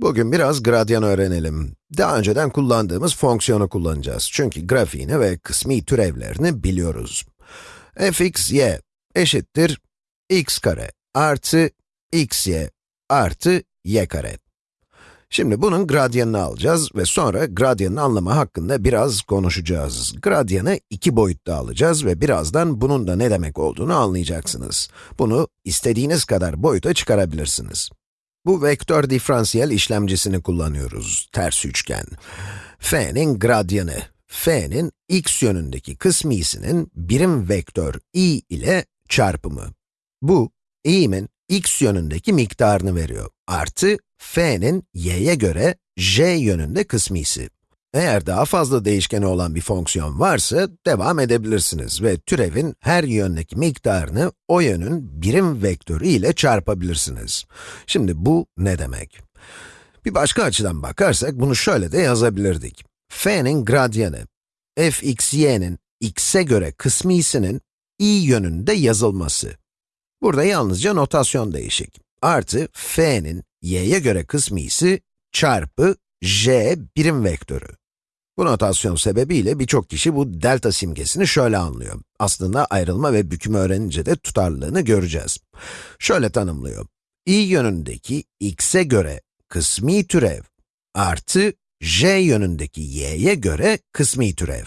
Bugün biraz gradyan öğrenelim. Daha önceden kullandığımız fonksiyonu kullanacağız. Çünkü grafiğini ve kısmi türevlerini biliyoruz. fx, y eşittir x kare artı xy artı y kare. Şimdi bunun gradyanını alacağız ve sonra gradyanın anlamı hakkında biraz konuşacağız. Gradyanı iki boyutta alacağız ve birazdan bunun da ne demek olduğunu anlayacaksınız. Bunu istediğiniz kadar boyuta çıkarabilirsiniz. Bu vektör diferansiyel işlemcisini kullanıyoruz, ters üçgen. f'nin gradyanı, f'nin x yönündeki kısmisinin birim vektör i ile çarpımı. Bu, i'min x yönündeki miktarını veriyor, artı f'nin y'ye göre j yönünde kısmisi. Eğer daha fazla değişkeni olan bir fonksiyon varsa, devam edebilirsiniz ve türevin her yöndeki miktarını o yönün birim vektörü ile çarpabilirsiniz. Şimdi bu ne demek? Bir başka açıdan bakarsak bunu şöyle de yazabilirdik. f'nin gradyanı, fxy'nin x'e göre kısmisinin i yönünde yazılması. Burada yalnızca notasyon değişik. Artı f'nin y'ye göre kısmisi çarpı j birim vektörü. Bu notasyon sebebiyle birçok kişi bu delta simgesini şöyle anlıyor. Aslında ayrılma ve bükümü öğrenince de tutarlılığını göreceğiz. Şöyle tanımlıyor. i yönündeki x'e göre kısmi türev artı j yönündeki y'ye göre kısmi türev.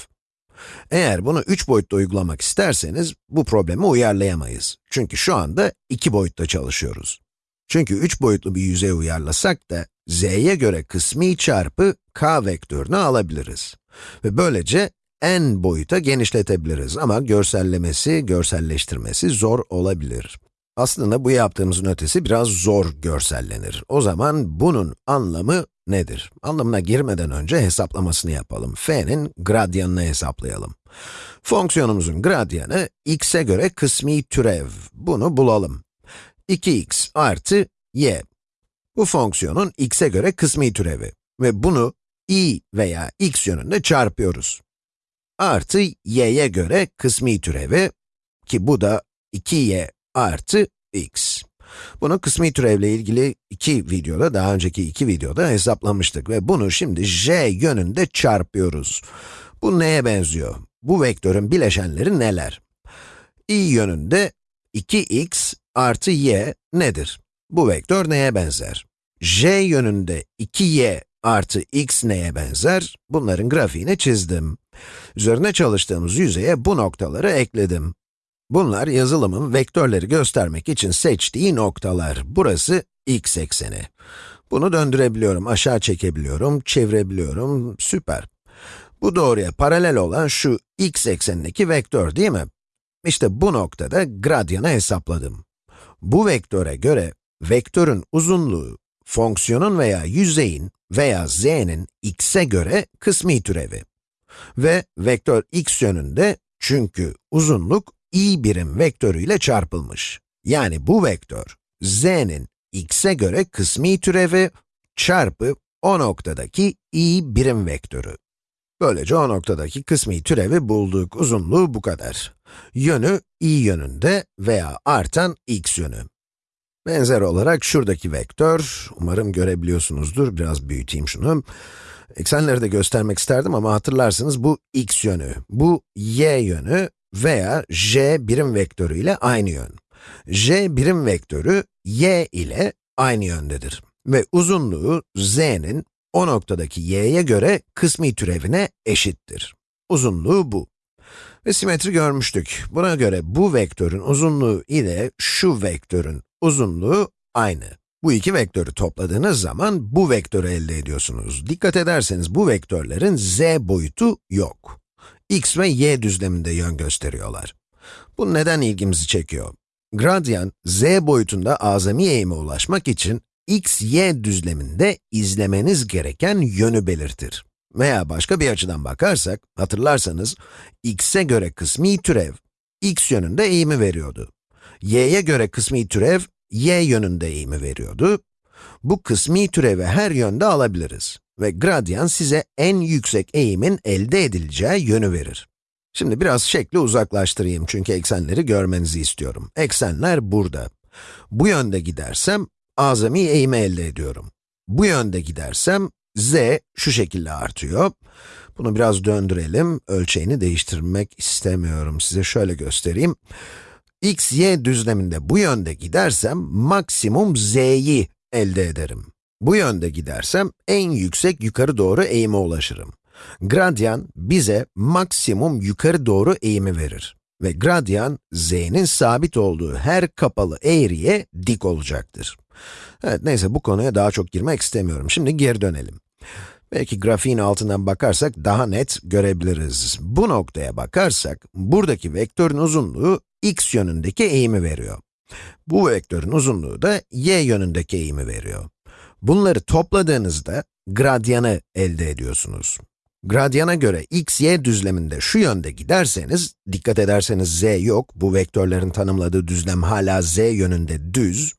Eğer bunu 3 boyutta uygulamak isterseniz, bu problemi uyarlayamayız. Çünkü şu anda 2 boyutta çalışıyoruz. Çünkü 3 boyutlu bir yüzey uyarlasak da, z'ye göre kısmi çarpı k vektörünü alabiliriz. Ve böylece n boyuta genişletebiliriz ama görsellemesi, görselleştirmesi zor olabilir. Aslında bu yaptığımızın ötesi biraz zor görsellenir. O zaman bunun anlamı nedir? Anlamına girmeden önce hesaplamasını yapalım. f'nin gradyanını hesaplayalım. Fonksiyonumuzun gradyanı x'e göre kısmi türev. Bunu bulalım. 2x artı y. Bu fonksiyonun x'e göre kısmi türevi ve bunu i veya x yönünde çarpıyoruz. Artı y'ye göre kısmi türevi ki bu da 2y artı x. Bunu kısmi türevle ilgili iki videoda, daha önceki iki videoda hesaplamıştık ve bunu şimdi j yönünde çarpıyoruz. Bu neye benziyor? Bu vektörün bileşenleri neler? i yönünde 2x artı y nedir? Bu vektör neye benzer? j yönünde 2y artı x neye benzer? Bunların grafiğini çizdim. Üzerine çalıştığımız yüzeye bu noktaları ekledim. Bunlar yazılımın vektörleri göstermek için seçtiği noktalar. Burası x ekseni. Bunu döndürebiliyorum, aşağı çekebiliyorum, çevirebiliyorum, süper. Bu doğruya paralel olan şu x eksenindeki vektör değil mi? İşte bu noktada gradyanı hesapladım. Bu vektöre göre, vektörün uzunluğu, fonksiyonun veya yüzeyin veya z'nin x'e göre kısmi türevi. Ve vektör x yönünde çünkü uzunluk i birim vektörüyle çarpılmış. Yani bu vektör, z'nin x'e göre kısmi türevi çarpı o noktadaki i birim vektörü. Böylece o noktadaki kısmi türevi bulduk. Uzunluğu bu kadar. Yönü i yönünde veya artan x yönü. Benzer olarak şuradaki vektör, umarım görebiliyorsunuzdur, biraz büyüteyim şunu. Eksenleri de göstermek isterdim ama hatırlarsınız bu x yönü, bu y yönü veya j birim vektörü ile aynı yön. j birim vektörü y ile aynı yöndedir. Ve uzunluğu z'nin o noktadaki y'ye göre kısmi türevine eşittir. Uzunluğu bu. Ve simetri görmüştük. Buna göre bu vektörün uzunluğu ile şu vektörün uzunluğu aynı. Bu iki vektörü topladığınız zaman bu vektörü elde ediyorsunuz. Dikkat ederseniz bu vektörlerin z boyutu yok. x ve y düzleminde yön gösteriyorlar. Bu neden ilgimizi çekiyor? Gradyan, z boyutunda azami eğime ulaşmak için x, y düzleminde izlemeniz gereken yönü belirtir. Veya başka bir açıdan bakarsak, hatırlarsanız, x'e göre kısmi türev, x yönünde eğimi veriyordu. y'ye göre kısmi türev, y yönünde eğimi veriyordu. Bu kısmi türevi her yönde alabiliriz. Ve gradyan size en yüksek eğimin elde edileceği yönü verir. Şimdi biraz şekli uzaklaştırayım çünkü eksenleri görmenizi istiyorum. Eksenler burada. Bu yönde gidersem, azami eğimi elde ediyorum. bu yönde gidersem, z şu şekilde artıyor. Bunu biraz döndürelim. Ölçeğini değiştirmek istemiyorum. Size şöyle göstereyim. X, y düzleminde bu yönde gidersem, maksimum z'yi elde ederim. Bu yönde gidersem, en yüksek yukarı doğru eğime ulaşırım. Gradyan bize maksimum yukarı doğru eğimi verir. Ve gradyan, z'nin sabit olduğu her kapalı eğriye dik olacaktır. Evet, neyse bu konuya daha çok girmek istemiyorum. Şimdi geri dönelim. Belki grafiğin altından bakarsak daha net görebiliriz. Bu noktaya bakarsak, buradaki vektörün uzunluğu x yönündeki eğimi veriyor. Bu vektörün uzunluğu da y yönündeki eğimi veriyor. Bunları topladığınızda gradyanı elde ediyorsunuz. Gradyana göre x, y düzleminde şu yönde giderseniz, dikkat ederseniz z yok, bu vektörlerin tanımladığı düzlem hala z yönünde düz.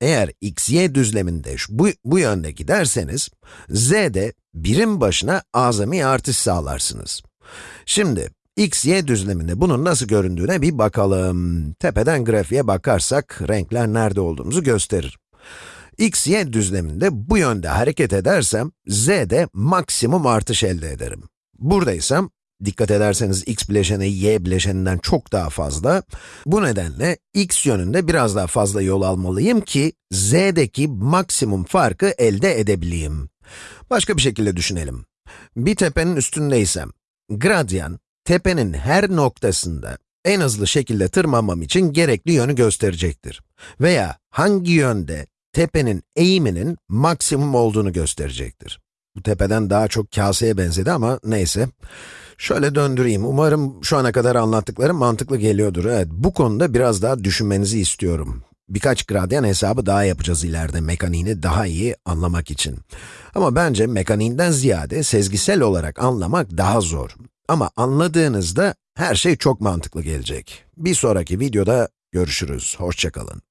Eğer x, y düzleminde bu, bu yönde giderseniz, z'de birim başına azami artış sağlarsınız. Şimdi, x, y düzleminde bunun nasıl göründüğüne bir bakalım. Tepeden grafiğe bakarsak, renkler nerede olduğumuzu gösterir x, y düzleminde bu yönde hareket edersem, z'de maksimum artış elde ederim. Buradaysam, dikkat ederseniz x bileşeni y bileşeninden çok daha fazla. Bu nedenle x yönünde biraz daha fazla yol almalıyım ki, z'deki maksimum farkı elde edebileyim. Başka bir şekilde düşünelim. Bir tepenin üstündeysem, gradyan, tepenin her noktasında en hızlı şekilde tırmanmam için gerekli yönü gösterecektir. Veya hangi yönde tepenin eğiminin maksimum olduğunu gösterecektir. Bu tepeden daha çok kaseye benzedi ama neyse. Şöyle döndüreyim. Umarım şu ana kadar anlattıklarım mantıklı geliyordur. Evet, bu konuda biraz daha düşünmenizi istiyorum. Birkaç gradyan hesabı daha yapacağız ileride mekaniğini daha iyi anlamak için. Ama bence mekaniğinden ziyade sezgisel olarak anlamak daha zor. Ama anladığınızda her şey çok mantıklı gelecek. Bir sonraki videoda görüşürüz. Hoşçakalın.